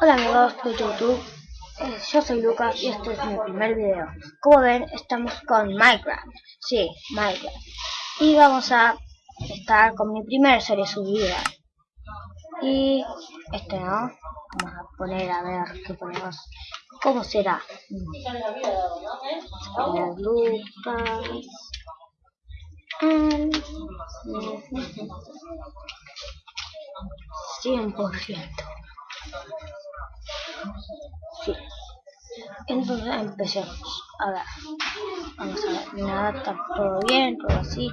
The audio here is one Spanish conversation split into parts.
Hola amigos de YouTube, eh, yo soy Lucas y este es mi primer video. Como ven, estamos con Minecraft, sí, Minecraft. Y vamos a estar con mi primer serie subida. Y este no, vamos a poner a ver qué ponemos, cómo será. Lucas. Mm, 100%. Sí. Entonces empecemos. A ver. Vamos a ver. Nada, está todo bien, todo así.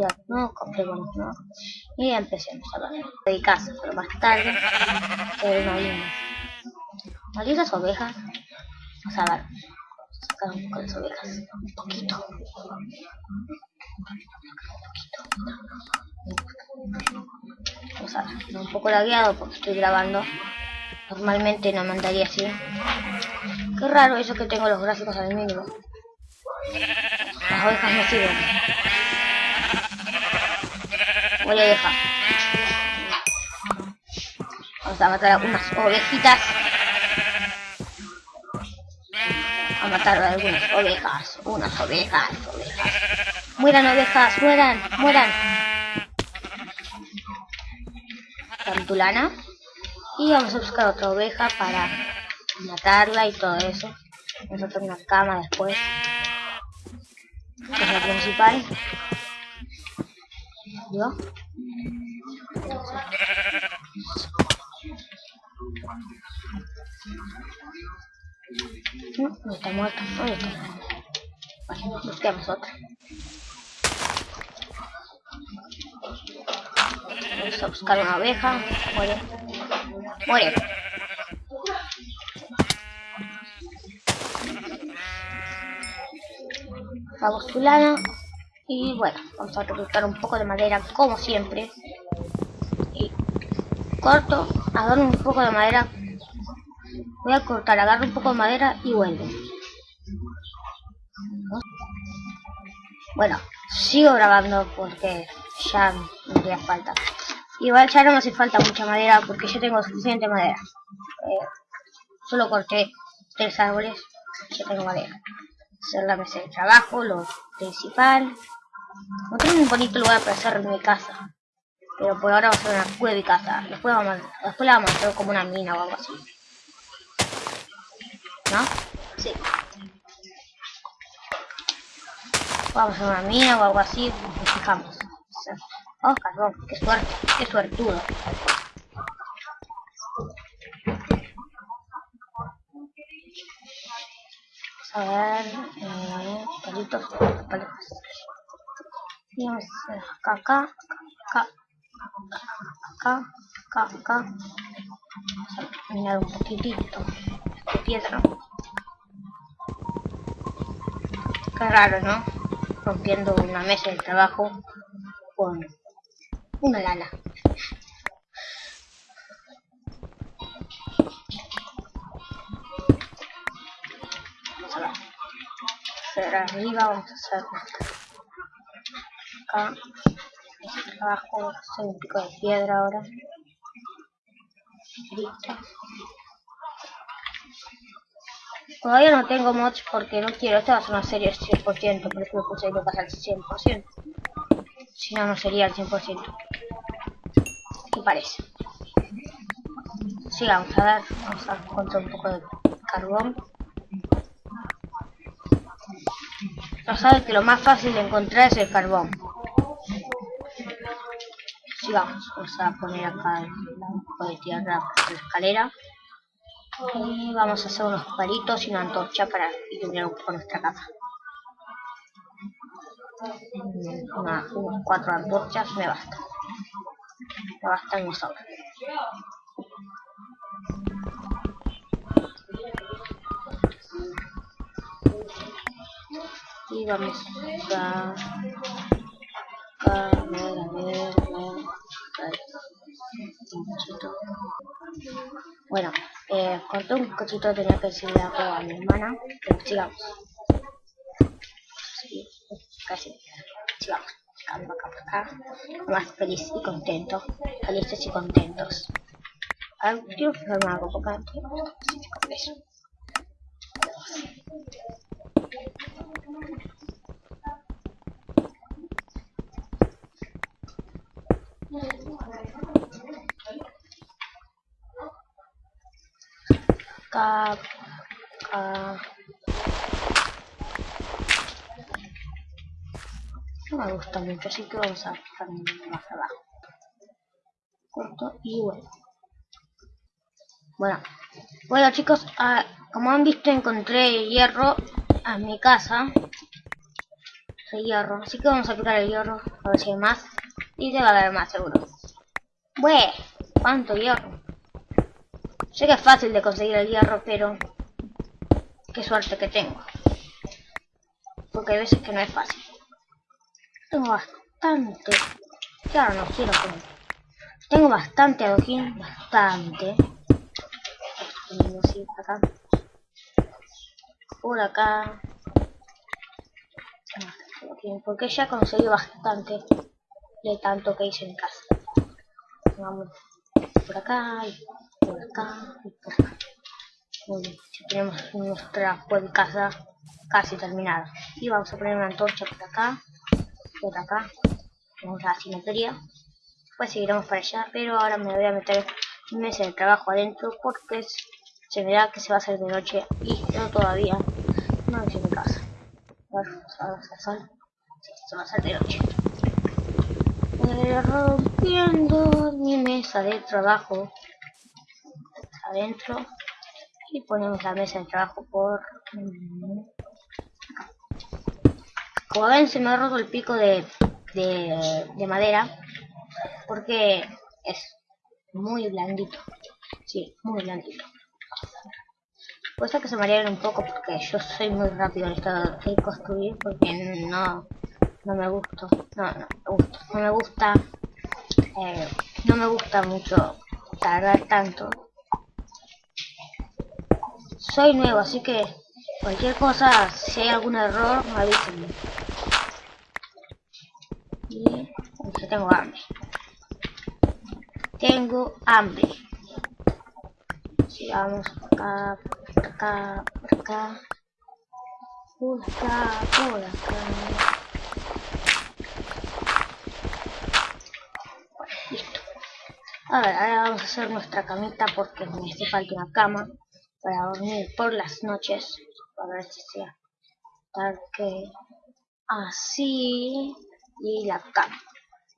Ya, no, compremos, no. Y empecemos a ver. De casa, pero más tarde. Que no hay Malditas ovejas. Vamos a ver. Sacar un poco las ovejas. Un poquito. Un poco lagueado porque estoy grabando. Normalmente no me andaría así. Qué raro eso que tengo los gráficos al mínimo. Las ovejas no sirven. Voy a. Vamos a matar a unas ovejitas. A matar a algunas ovejas. Unas ovejas, ovejas. Mueran ovejas, mueran, mueran. Cantulana. Y vamos a buscar otra oveja para matarla y todo eso. Vamos a hacer una cama después. Que es la principal. ¿Yo? No, no está muerta. ¿Dónde está? Vale, busquemos otra. Vamos a buscar una oveja. Muere. Muere. Vamos tu lana. Y bueno, vamos a recolectar un poco de madera como siempre. Corto, agarro un poco de madera. Voy a cortar, agarro un poco de madera y vuelvo. Bueno, sigo grabando porque ya me haría falta. Igual ya no me hace falta mucha madera porque yo tengo suficiente madera. Eh, solo corté tres árboles, ya tengo madera. Hacer la mesa de trabajo, lo principal. Tengo un bonito lugar para hacer mi casa. Pero por ahora vamos a hacer una cueva y casa. Después, vamos, después la vamos a hacer como una mina o algo así. ¿No? Sí. Vamos a hacer una mina o algo así. Nos fijamos. Oh, carbón, qué suerte, qué suertudo. A ver, eh, palitos, palitos. Vamos a acá, acá, acá, acá, acá, acá. Vamos a mirar un poquitito de piedra. Qué raro, ¿no? Rompiendo una mesa de trabajo con una lana. Vamos a. Hacer arriba, vamos a hacer acá. Abajo, hacer un pico de piedra ahora. Listo. Todavía no tengo mods porque no quiero. Esta va a ser una serie 100%, por eso me puse que al 100%. Si no, no sería al 100%. ¿Qué parece? Sí, vamos a ver. Vamos a encontrar un poco de carbón. Ya saben que lo más fácil de encontrar es el carbón. Sí, vamos. Vamos a poner acá un poco de tierra por la escalera. Y vamos a hacer unos palitos y una antorcha para iluminar un poco nuestra una, unas cuatro antorchas me basta me basta y vamos a a ver, a ver, a ver, bueno, eh, corté un cochito, tenía que decirle algo a mi hermana, pero sigamos. Casi. Sigamos acá, acá, acá, más feliz y contento felices y contentos A ver, quiero fijarme algo, porque eso. Acá, acá. No me gusta mucho, así que vamos a fijar más abajo. Corto y bueno. Bueno, bueno chicos, como han visto encontré hierro a mi casa. El hierro, así que vamos a quitar el hierro, a ver si hay más. Y debe haber más seguro. Bueno, ¿cuánto hierro? Sé que es fácil de conseguir el hierro, pero... Qué suerte que tengo. Porque hay veces que no es fácil. Tengo bastante... Claro, no quiero poner. Tengo bastante adoquín, bastante. acá. Por acá. Porque ya conseguí bastante de tanto que hice en casa. Vamos por acá y por acá y por acá. Bien, ya tenemos nuestra casa casi terminada. Y vamos a poner una antorcha por acá, por acá. Tenemos la simetría. Pues seguiremos para allá, pero ahora me voy a meter en mesa de trabajo adentro porque se verá que se va a hacer de noche y yo todavía no hice mi casa. A ver, a sol. Sí, se va a hacer de noche rompiendo mi mesa de trabajo adentro y ponemos la mesa de trabajo por como ven se me ha roto el pico de, de, madera porque es muy blandito sí, muy blandito puede que se marearon un poco porque yo soy muy rápido en esto de construir porque no no me gusta, no, no, no me gusta, eh, no me gusta mucho tardar tanto. Soy nuevo, así que cualquier cosa, si hay algún error, avísenme. Y tengo hambre. Tengo hambre. Sigamos acá, por acá, por acá. Por acá, por acá. A ver, ahora vamos a hacer nuestra camita porque me hace falta una cama para dormir por las noches. A ver si sea tal que así y la cama.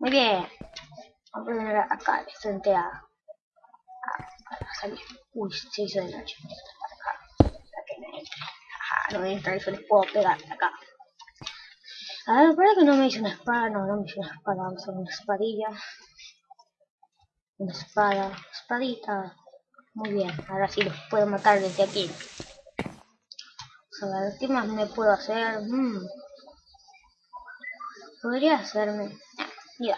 Muy bien. Vamos a poner acá, frente a, a, salir. Uy, se hizo de noche. Que me entre. Ajá, no entra se les puedo pegar acá. A ver, para que no me hice una espada, no, no me hice una espada, vamos a hacer una espadilla. Una espada, espadita. Muy bien, ahora sí los puedo matar desde aquí. a ver, ¿qué más me puedo hacer? Mm. Podría hacerme... Ya.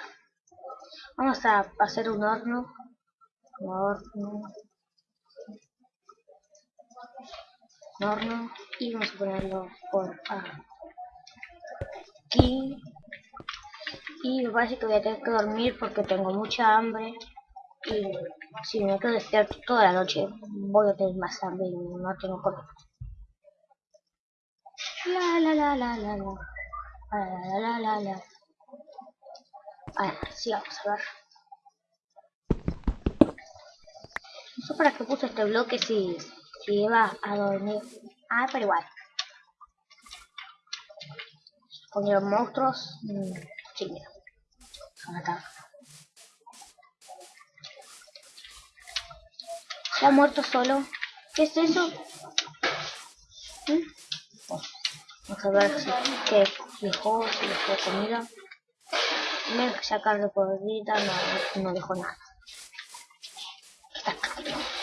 Vamos a hacer un horno. Un horno. Horno. Y vamos a ponerlo por aquí. Y me parece que voy a tener que dormir porque tengo mucha hambre. Y si me quedo despierto toda la noche, voy a tener más hambre y no tengo la la. Ah, sí, vamos a ver. No sé para qué puse este bloque si, iba a dormir. Ah, pero igual. Con los monstruos. Mmm, mira. Acá. Se ha muerto solo. ¿Qué es eso? ¿Mm? Vamos a ver si que dejó, si dejó comida. Me sacar de podrida, no, no dejó nada.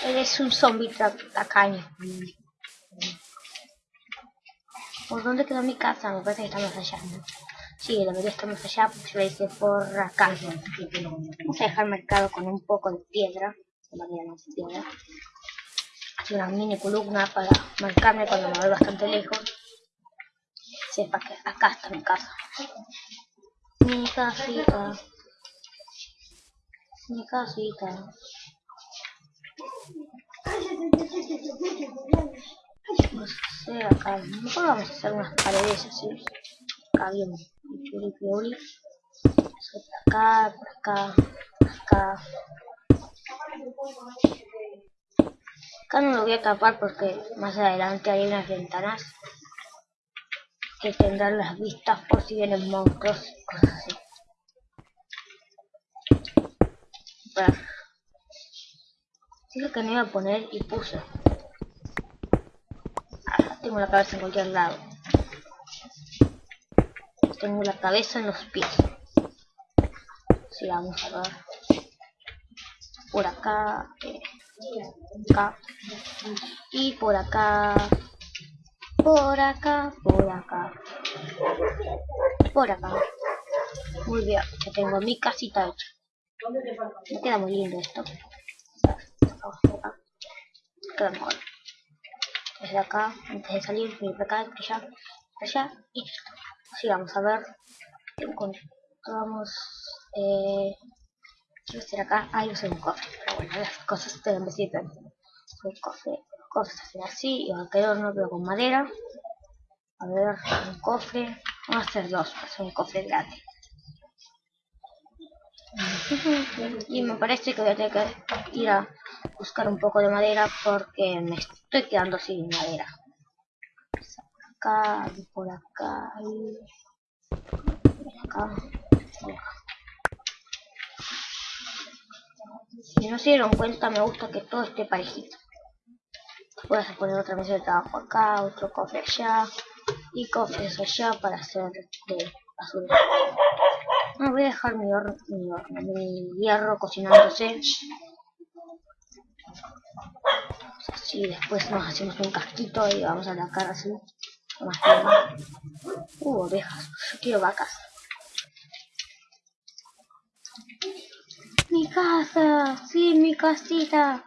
Eres un zombie tacaño. ¿Por dónde quedó mi casa? Me parece que está más allá. Sí, debería estar más allá porque lo hice por acá. Vamos a dejar marcado con un poco de piedra una mini columna para marcarme cuando me voy bastante lejos. Sepa que acá está mi casa. Mi casita. Mi casita. Vamos a hacer acá. Mejor vamos a hacer unas paredes así. Acá bien. Por acá, por acá, por acá. Acá no lo voy a tapar porque más adelante hay unas ventanas que tendrán las vistas por si vienen monstruos cosas. Dije que no iba a poner y puse. Ah, tengo la cabeza en cualquier lado. Tengo la cabeza en los pies. Sí, vamos a ver. Por acá. Eh, acá. Y por acá. Por acá. Por acá. Por acá. Muy ya tengo mi casita hecha. Me queda muy lindo esto queda mejor. Desde acá, antes de salir, venir para acá, para allá, allá, y listo. Así vamos a ver. Encontramos. Eh, quiero hacer acá. Ahí usé un cofre. Pero bueno, las cosas te dan besito. Un cofre, cosas hacen así. Y va a quedar no pero con madera. A ver, un cofre. Vamos a hacer dos, hacer un cofre grande. Y me parece que voy a tener que ir a buscar un poco de madera porque me estoy quedando sin madera. Acá, por acá, y por acá, por. Si no se dieron cuenta, me gusta que todo esté parejito. Puedes poner otra mesa de trabajo acá, otro cofre allá, y cofres allá para hacer de basura. No, voy a dejar mi horno, mi, hierro cocinándose Así después nos hacemos un casquito y vamos a la cara así. Más tierra. Uh, ovejas. Yo quiero vacas. Mi casa. Sí, mi casita.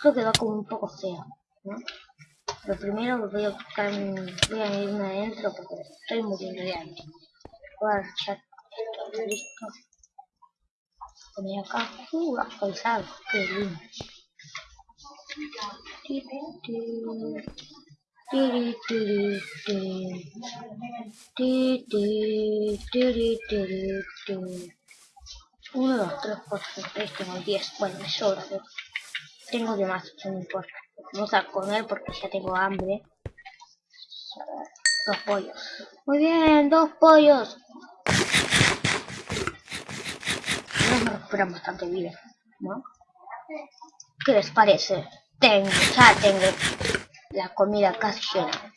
Creo que va como un poco feo. ¿no? Pero primero voy a buscar voy a irme adentro porque estoy muriendo de hambre. Voy a listo. Poner acá. Uh, actualizado. Qué lindo. Uno, dos, tres, cuatro, cinco, seis, tengo diez. Bueno, me sobra, tengo de más, no importa. Vamos a comer porque ya tengo hambre. Dos pollos. Muy bien, dos pollos. Recuperan bastante bien, ¿no? ¿Qué les parece? Tengo, ya tengo la comida casi llena.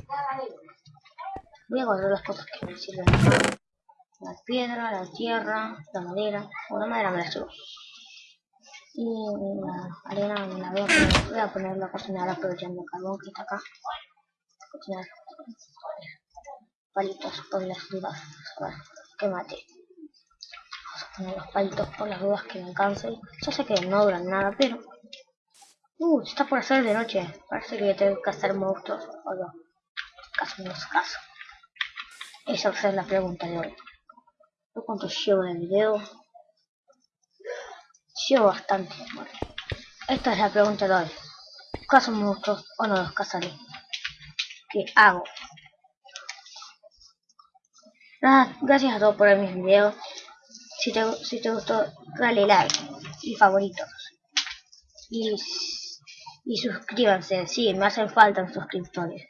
Voy a guardar las cosas que me sirven. La piedra, la tierra, la madera. O la madera me la llevo. Y la arena me la voy a poner. Voy a poner la cocinar aprovechando el carbón que está acá. Cocinar palitos por las dudas. A que mate. Los palitos por las dudas que me alcancen. Ya sé que no duran nada, pero Uh, está por hacer de noche. Parece que tengo que cazar monstruos o no. Caso no es caso. Esa va a ser la pregunta de hoy. ¿Cuánto llevo el video? Llevo bastante. Esta es la pregunta de hoy. ¿Caso monstruos o no los cazaré? ¿Qué hago? Nada, gracias a todos por ver mis videos. Si te, si te gustó, dale like y favoritos. Y y suscríbanse, sí, me hacen falta suscriptores.